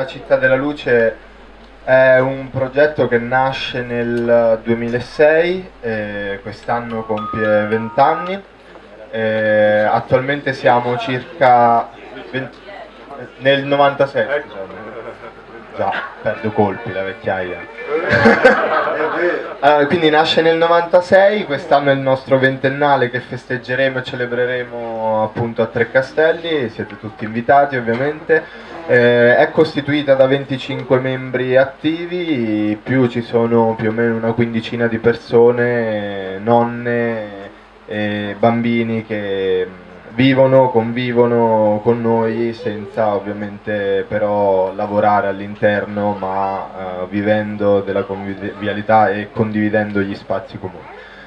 La città della luce è un progetto che nasce nel 2006, eh, quest'anno compie 20 anni, eh, attualmente siamo circa 20, nel 96, scusate. Già perdo colpi la vecchiaia. allora, quindi nasce nel 96, quest'anno è il nostro ventennale che festeggeremo e celebreremo appunto a Tre Castelli, siete tutti invitati ovviamente. Eh, è costituita da 25 membri attivi, più ci sono più o meno una quindicina di persone, nonne e bambini che vivono, convivono con noi senza ovviamente però lavorare all'interno ma eh, vivendo della convivialità e condividendo gli spazi comuni.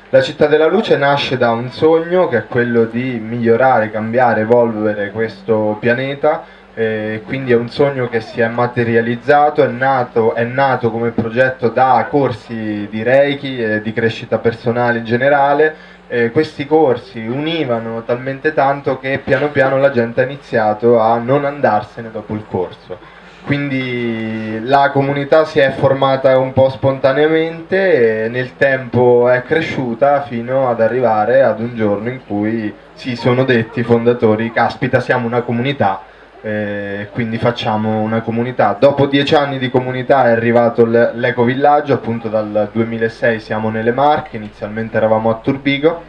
La città della luce nasce da un sogno che è quello di migliorare, cambiare, evolvere questo pianeta eh, quindi è un sogno che si è materializzato, è nato, è nato come progetto da corsi di Reiki e di crescita personale in generale. Eh, questi corsi univano talmente tanto che piano piano la gente ha iniziato a non andarsene dopo il corso. Quindi la comunità si è formata un po' spontaneamente e nel tempo è cresciuta fino ad arrivare ad un giorno in cui si sono detti i fondatori, caspita siamo una comunità, eh, quindi facciamo una comunità. Dopo dieci anni di comunità è arrivato l'ecovillaggio, appunto dal 2006 siamo nelle Marche, inizialmente eravamo a Turbigo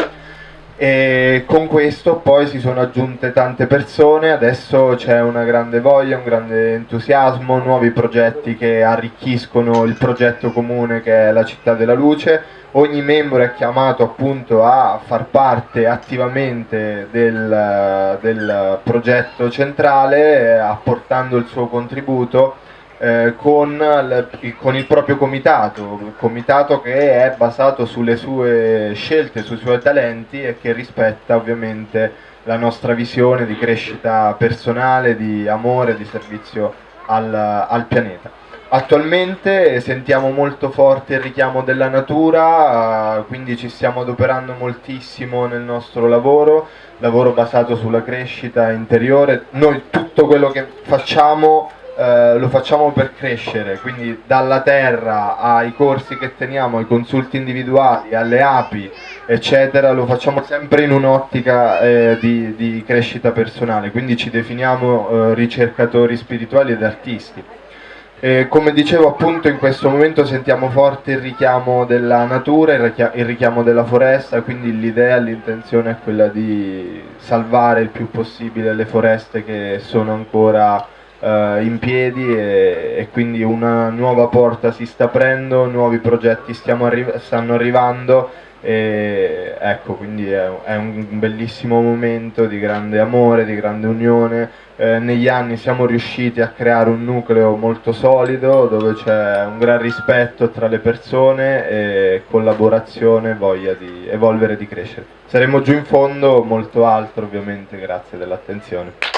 e con questo poi si sono aggiunte tante persone, adesso c'è una grande voglia, un grande entusiasmo, nuovi progetti che arricchiscono il progetto comune che è la città della luce, ogni membro è chiamato appunto a far parte attivamente del, del progetto centrale apportando il suo contributo eh, con, con, il proprio comitato, il comitato che è basato sulle sue scelte, sui suoi talenti e che rispetta ovviamente la nostra visione di crescita personale, di amore, di servizio al, al pianeta. Attualmente sentiamo molto forte il richiamo della natura, quindi ci stiamo adoperando moltissimo nel nostro lavoro, lavoro basato sulla crescita interiore. Noi tutto quello che facciamo eh, lo facciamo per crescere, quindi dalla terra ai corsi che teniamo, ai consulti individuali, alle api, eccetera, lo facciamo sempre in un'ottica eh, di, di, crescita personale, quindi ci definiamo eh, ricercatori spirituali ed artisti. E come dicevo appunto in questo momento sentiamo forte il richiamo della natura, il richiamo della foresta, quindi l'idea, l'intenzione è quella di salvare il più possibile le foreste che sono ancora in piedi e, e, quindi una nuova porta si sta aprendo, nuovi progetti arri stanno arrivando e ecco quindi è, è, un bellissimo momento di grande amore, di grande unione. Eh, negli anni siamo riusciti a creare un nucleo molto solido dove c'è un gran rispetto tra le persone e collaborazione voglia di evolvere e di crescere. Saremo giù in fondo, molto altro ovviamente, grazie dell'attenzione.